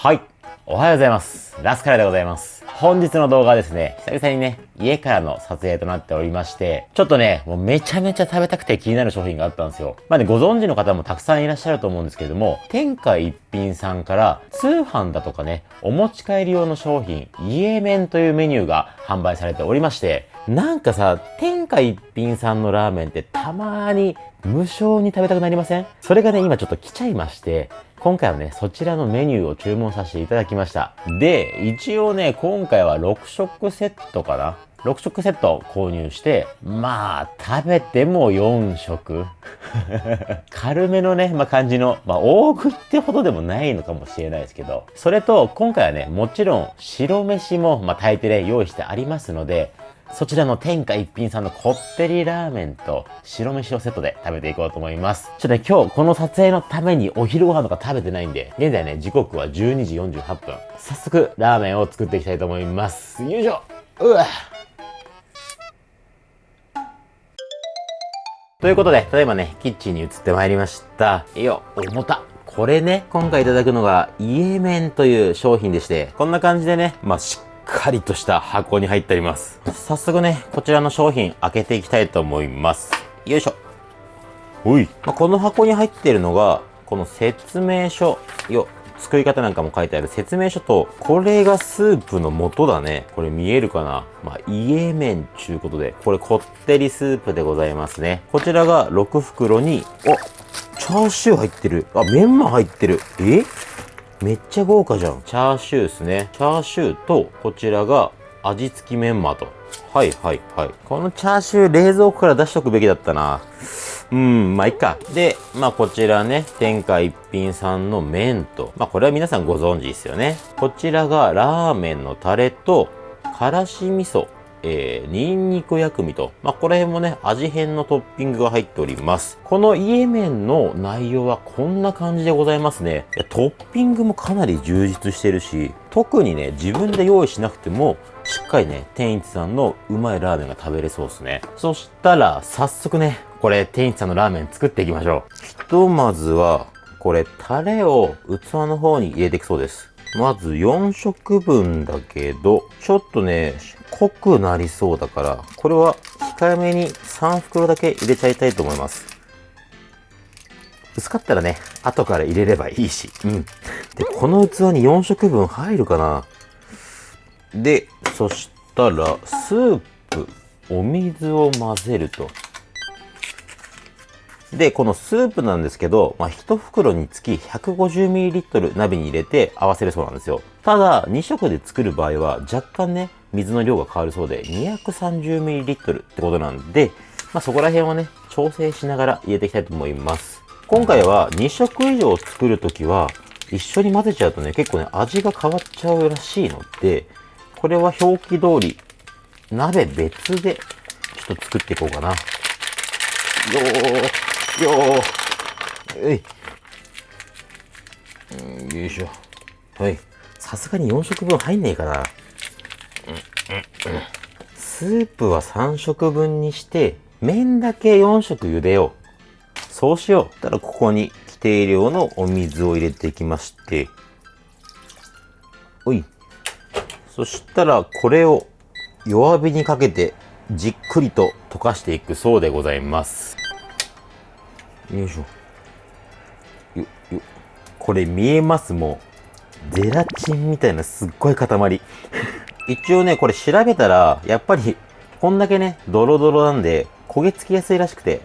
はい。おはようございます。ラスカラでございます。本日の動画はですね、久々にね、家からの撮影となっておりまして、ちょっとね、もうめちゃめちゃ食べたくて気になる商品があったんですよ。まあね、ご存知の方もたくさんいらっしゃると思うんですけれども、天下一品さんから通販だとかね、お持ち帰り用の商品、家麺というメニューが販売されておりまして、なんかさ、天下一品さんのラーメンってたまーに無償に食べたくなりません？それがね、今ちょっと来ちゃいまして、今回はね、そちらのメニューを注文させていただきました。で、一応ね、今回は6食セットかな ?6 食セット購入して、まあ、食べても4食。軽めのね、まあ、感じの、まあ、大食ってほどでもないのかもしれないですけど、それと、今回はね、もちろん、白飯も、まあ、炊いてね、用意してありますので、そちらの天下一品さんのこってりラーメンと白飯をセットで食べていこうと思います。ちょっとね、今日この撮影のためにお昼ご飯とか食べてないんで、現在ね、時刻は12時48分。早速、ラーメンを作っていきたいと思います。よいしょうわということで、例えばね、キッチンに移ってまいりました。いいよ、重た。これね、今回いただくのが、イエメンという商品でして、こんな感じでね、まあ、しっかりとした箱に入っております。早速ね、こちらの商品開けていきたいと思います。よいしょ。おい。まあ、この箱に入っているのが、この説明書。よ、作り方なんかも書いてある説明書と、これがスープの素だね。これ見えるかな？まあ、家麺ちゅうことで、これこってりスープでございますね。こちらが6袋に、おチャーシュー入ってる。あ、メンマ入ってる。え？めっちゃ豪華じゃん。チャーシューですね。チャーシューと、こちらが味付きメンマと。はいはいはい。このチャーシュー冷蔵庫から出しとくべきだったな。うん、まあいいか。で、まあこちらね、天下一品さんの麺と、まあこれは皆さんご存知ですよね。こちらがラーメンのタレと、からし味噌えー、ニンニク薬味と、まあ、この辺もね、味変のトッピングが入っております。このイエメンの内容はこんな感じでございますね。トッピングもかなり充実してるし、特にね、自分で用意しなくても、しっかりね、天一さんのうまいラーメンが食べれそうですね。そしたら、早速ね、これ、天一さんのラーメン作っていきましょう。ひとまずは、これ、タレを器の方に入れていくそうです。まず4食分だけど、ちょっとね、濃くなりそうだから、これは控えめに3袋だけ入れちゃいたいと思います。薄かったらね、後から入れればいいし。うん。で、この器に4食分入るかなで、そしたら、スープ、お水を混ぜると。で、このスープなんですけど、まあ、1袋につき 150ml 鍋に入れて合わせるそうなんですよ。ただ、2食で作る場合は若干ね、水の量が変わるそうで 230ml ってことなんで、まあ、そこら辺をね、調整しながら入れていきたいと思います。今回は2食以上作るときは、一緒に混ぜちゃうとね、結構ね、味が変わっちゃうらしいので、これは表記通り、鍋別で、ちょっと作っていこうかな。よー、よー、えい。よいしょ。はい。さすがに4食分入んねえかな。スープは3食分にして、麺だけ4食茹でよう。そうしよう。たらここに規定量のお水を入れていきまして、おい。そしたらこれを弱火にかけてじっくりと溶かしていくそうでございます。よいしょ。よ、よ。これ見えますもう。ゼラチンみたいなすっごい塊。一応ね、これ調べたら、やっぱり、こんだけね、ドロドロなんで、焦げつきやすいらしくて、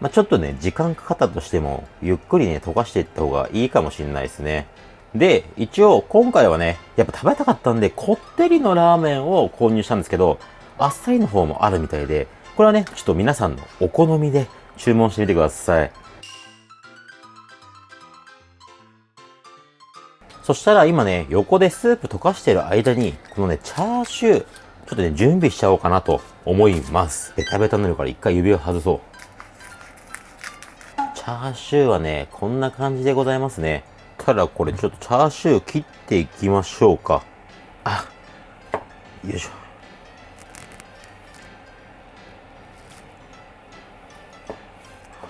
まあ、ちょっとね、時間かかったとしても、ゆっくりね、溶かしていった方がいいかもしれないですね。で、一応、今回はね、やっぱ食べたかったんで、こってりのラーメンを購入したんですけど、あっさりの方もあるみたいで、これはね、ちょっと皆さんのお好みで注文してみてください。そしたら今ね、横でスープ溶かしてる間に、このね、チャーシュー、ちょっとね、準備しちゃおうかなと思います。ベタベタになるから一回指を外そう。チャーシューはね、こんな感じでございますね。ただこれちょっとチャーシュー切っていきましょうか。あ、よいしょ。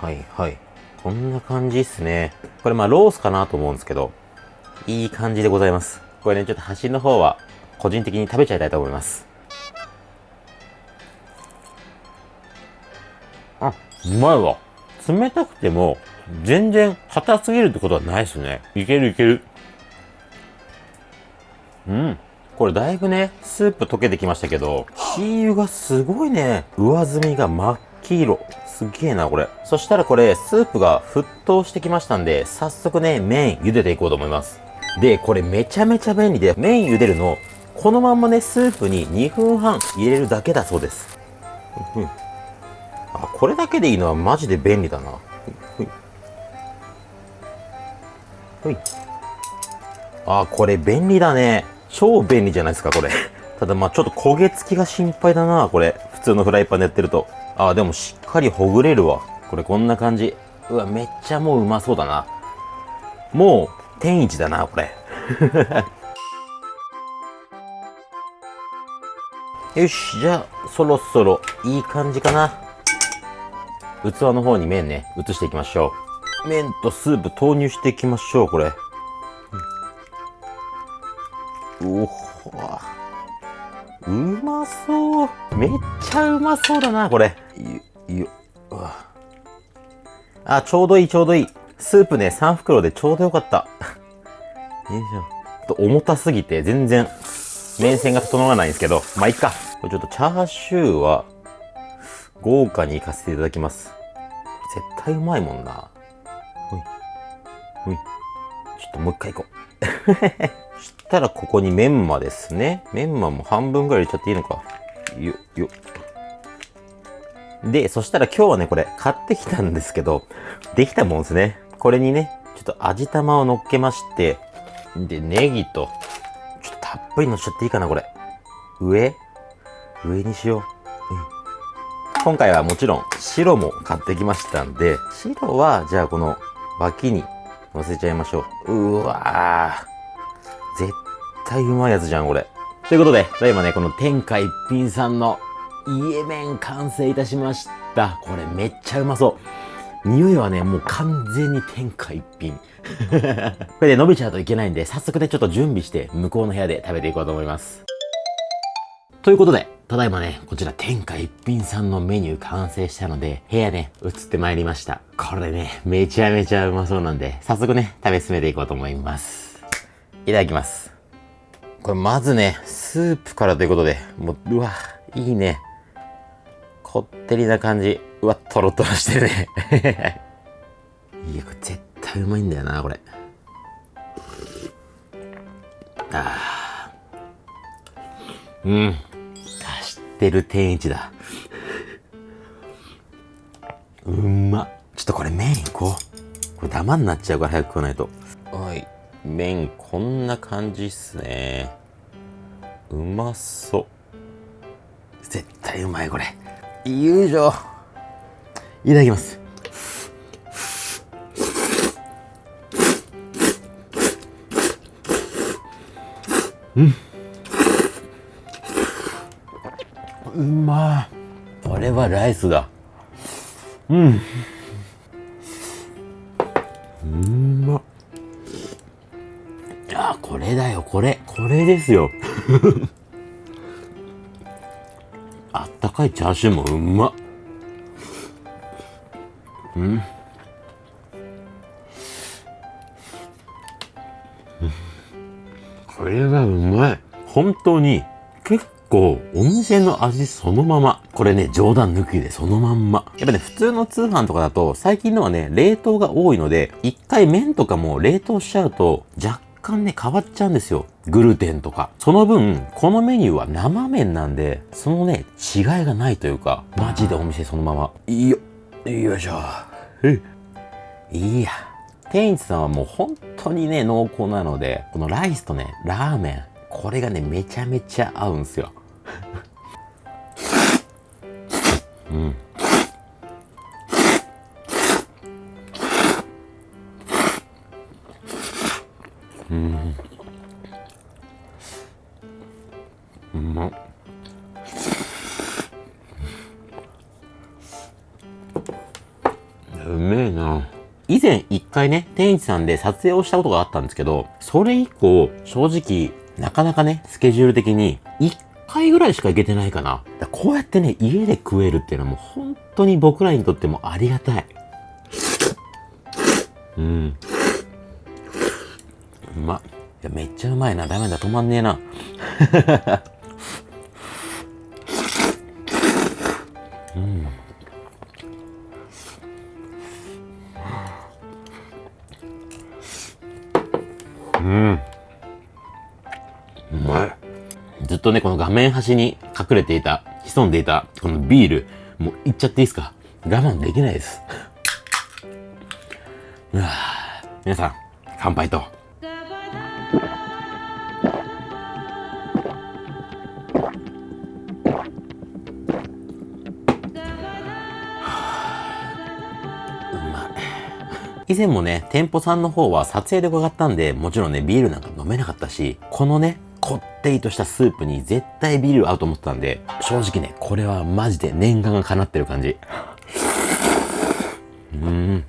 はいはい。こんな感じっすね。これまあロースかなと思うんですけど、いい感じでございます。これね、ちょっと端の方は、個人的に食べちゃいたいと思います。あ、うまいわ。冷たくても、全然硬すぎるってことはないですね。いけるいける。うん。これだいぶね、スープ溶けてきましたけど、チー油がすごいね、上澄みが真っ黄色。すげえな、これ。そしたらこれ、スープが沸騰してきましたんで、早速ね、麺茹でていこうと思います。で、これめちゃめちゃ便利で、麺茹でるの、このまんまね、スープに2分半入れるだけだそうです。あ、これだけでいいのはマジで便利だな。あ、これ便利だね。超便利じゃないですか、これ。ただまあちょっと焦げ付きが心配だな、これ。普通のフライパンでやってると。あ、でもしっかりほぐれるわ。これこんな感じ。うわ、めっちゃもううまそうだな。もう、天一だな、これ。よし、じゃあ、そろそろいい感じかな。器の方に麺ね、移していきましょう。麺とスープ投入していきましょう、これ。うおほうまそう。めっちゃうまそうだな、これ。よ、よ、あ、ちょうどいい、ちょうどいい。スープね、3袋でちょうどよかった。よいしょ。と重たすぎて全然麺線が整わないんですけど、まあ、いっか。これちょっとチャーシューは豪華にいかせていただきます。絶対うまいもんな。ほい。ほい。ちょっともう一回行こう。そしたらここにメンマですね。メンマも半分ぐらい入れちゃっていいのか。よ、よ。で、そしたら今日はね、これ買ってきたんですけど、できたもんですね。これにね、ちょっと味玉を乗っけまして、で、ネギと、ちょっとたっぷり乗っちゃっていいかな、これ。上上にしよう。うん今回はもちろん白も買ってきましたんで、白はじゃあこの脇に乗せちゃいましょう。うわー。絶対うまいやつじゃん、これ。ということで、ただいまね、この天下一品さんの家麺完成いたしました。これめっちゃうまそう。匂いはね、もう完全に天下一品。これで伸びちゃうといけないんで、早速ね、ちょっと準備して、向こうの部屋で食べていこうと思います。ということで、ただいまね、こちら天下一品さんのメニュー完成したので、部屋ね、移ってまいりました。これね、めちゃめちゃうまそうなんで、早速ね、食べ進めていこうと思います。いただきます。これまずね、スープからということで、もう、うわ、いいね。こってりな感じ。うわ、トロトロしてるね。いや、これ絶対うまいんだよな、これ。あー。うん。知ってる天一だ。うんま。ちょっとこれ麺いこう。これダマになっちゃうから早く食わないと。はい。麺こんな感じっすね。うまそう。絶対うまいこれ。よいしょ。いただきます。うん。うまい。これはライスだ。うん。うんま。あ、これだよ、これ。これですよ。あったかいチャーシューもうまっ。うん。これはうまい。本当に、結構、お店の味そのまま。これね、冗談抜きでそのまんま。やっぱね、普通の通販とかだと、最近のはね、冷凍が多いので、一回麺とかも冷凍しちゃうと、若干ね、変わっちゃうんですよ。グルテンとか。その分、このメニューは生麺なんで、そのね、違いがないというか、マジでお店そのまま。いいよ。よいしょ。えいや。天一さんはもう本当にね、濃厚なので、このライスとね、ラーメン、これがね、めちゃめちゃ合うんすよ。うん。うん。天一さんで撮影をしたことがあったんですけど、それ以降、正直、なかなかね、スケジュール的に、一回ぐらいしか行けてないかな。だこうやってね、家で食えるっていうのはもう本当に僕らにとってもありがたい。うん。うま。いや、めっちゃうまいな。ダメだ、止まんねえな。うん。とね、この画面端に隠れていた、潜んでいた、このビール、もういっちゃっていいですか？我慢できないです。うわ皆さん、乾杯と。以前もね、店舗さんの方は撮影で伺ったんで、もちろんね、ビールなんか飲めなかったし、このね、ってりとしたスープに絶対ビール合うと思ってたんで、正直ね、これはマジで念願が叶ってる感じ。うん。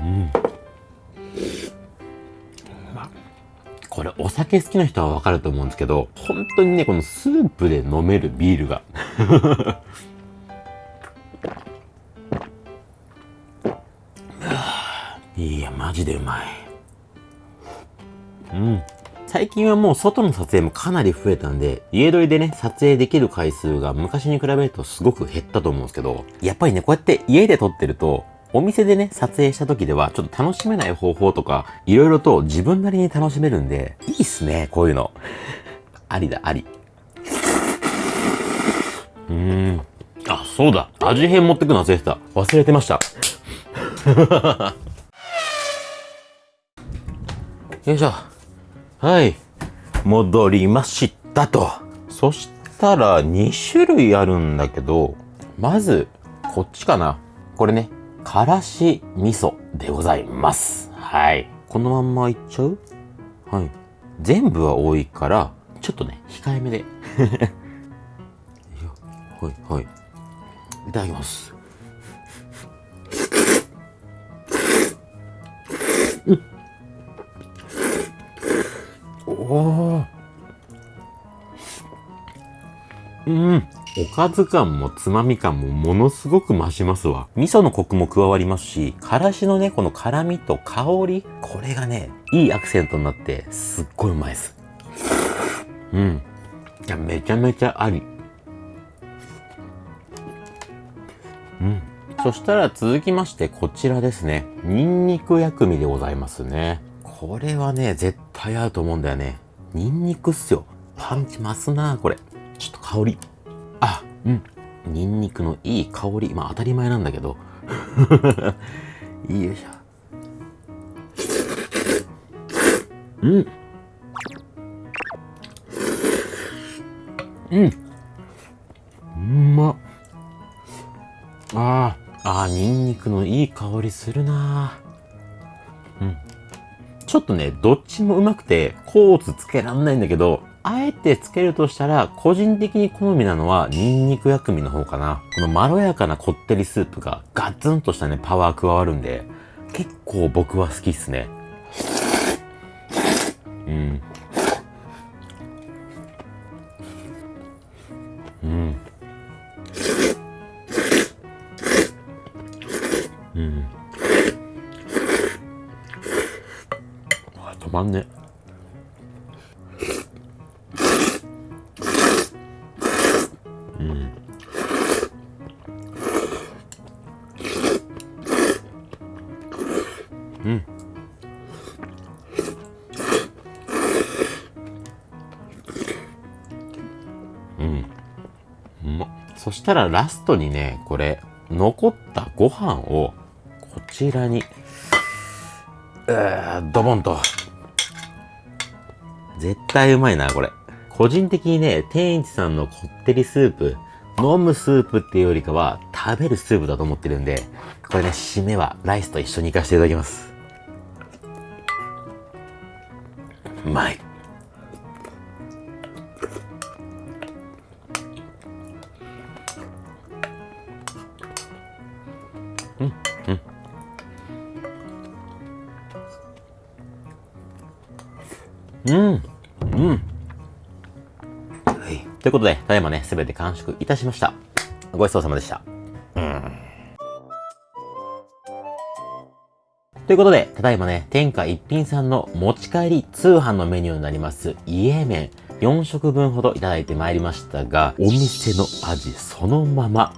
うん。これお酒好きな人はわかると思うんですけど、本当にね、このスープで飲めるビールが いや、マジでうまい。うん。最近はもう外の撮影もかなり増えたんで、家撮りでね、撮影できる回数が昔に比べるとすごく減ったと思うんですけど、やっぱりね、こうやって家で撮ってると、お店でね、撮影した時では、ちょっと楽しめない方法とか、いろいろと自分なりに楽しめるんで、いいっすね、こういうの。ありだ、あり。うーん。あ、そうだ。味変持ってくの忘れてた。忘れてました。よいしょ。はい。戻りましたと。そしたら2種類あるんだけど、まず、こっちかな。これね、からし味噌でございます。はい。このまんまいっちゃう？はい。全部は多いから、ちょっとね、控えめで。はい、はい。いただきます。おうん。おかず感もつまみ感もものすごく増しますわ。味噌のコクも加わりますし、からしのね、この辛みと香り、これがね、いいアクセントになって、すっごいうまいです。うん。いや、めちゃめちゃあり。うん。そしたら続きましてこちらですね。ニンニク薬味でございますね。これはね、絶対合うと思うんだよね。ニンニクっすよ。パンチ増すなこれ。ちょっと香り。あ、うん。ニンニクのいい香り。まあ当たり前なんだけど。よいしょ。うん。うん。うまっ。ああ、ああ、ニンニクのいい香りするなうん。ちょっとね、どっちもうまくて、コーツつけらんないんだけど、あえてつけるとしたら、個人的に好みなのは、ニンニク薬味の方かな。このまろやかなこってりスープがガツンとしたね、パワー加わるんで、結構僕は好きっすね。そしたらラストにねこれ残ったご飯をこちらにえー、ドボンと絶対うまいな、これ。個人的にね、天一さんのこってりスープ、飲むスープっていうよりかは、食べるスープだと思ってるんで、これね、締めはライスと一緒に行かせていただきます。うまい。うん。うん。はい。ということで、ただいまね、すべて完食いたしました。ごちそうさまでした。うん。ということで、ただいまね、天下一品さんの持ち帰り通販のメニューになります、家麺。4食分ほどいただいてまいりましたが、お店の味そのまま。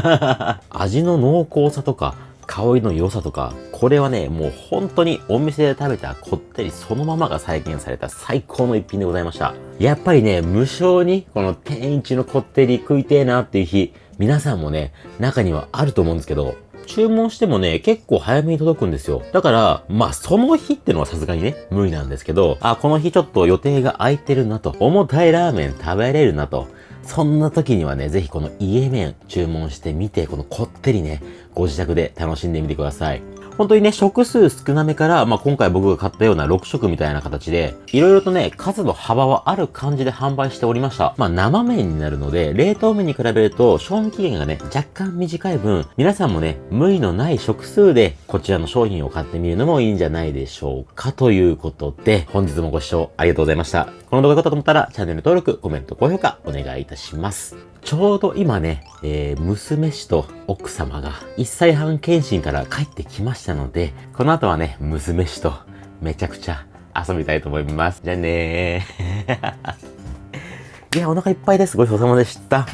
味の濃厚さとか、香りの良さとか、これはね、もう本当にお店で食べたこってりそのままが再現された最高の一品でございました。やっぱりね、無償にこの天一のこってり食いてえなっていう日、皆さんもね、中にはあると思うんですけど、注文してもね、結構早めに届くんですよ。だから、まあ、その日ってのはさすがにね、無理なんですけど、あ、この日ちょっと予定が空いてるなと、重たいラーメン食べれるなと、そんな時にはね、ぜひこの家麺注文してみて、このこってりね、ご自宅で楽しんでみてください。本当にね、食数少なめから、まあ、今回僕が買ったような6食みたいな形で、いろいろとね、数の幅はある感じで販売しておりました。まあ、生麺になるので、冷凍麺に比べると、賞味期限がね、若干短い分、皆さんもね、無理のない食数で、こちらの商品を買ってみるのもいいんじゃないでしょうか。ということで、本日もご視聴ありがとうございました。この動画が良かったと思ったら、チャンネル登録、コメント、高評価、お願いいたします。ちょうど今ね、えー、娘氏と奥様が1歳半検診から帰ってきましたしたので、この後はね、娘氏とめちゃくちゃ遊びたいと思います。じゃあねー。いや、お腹いっぱいです。ごちそうさまでした。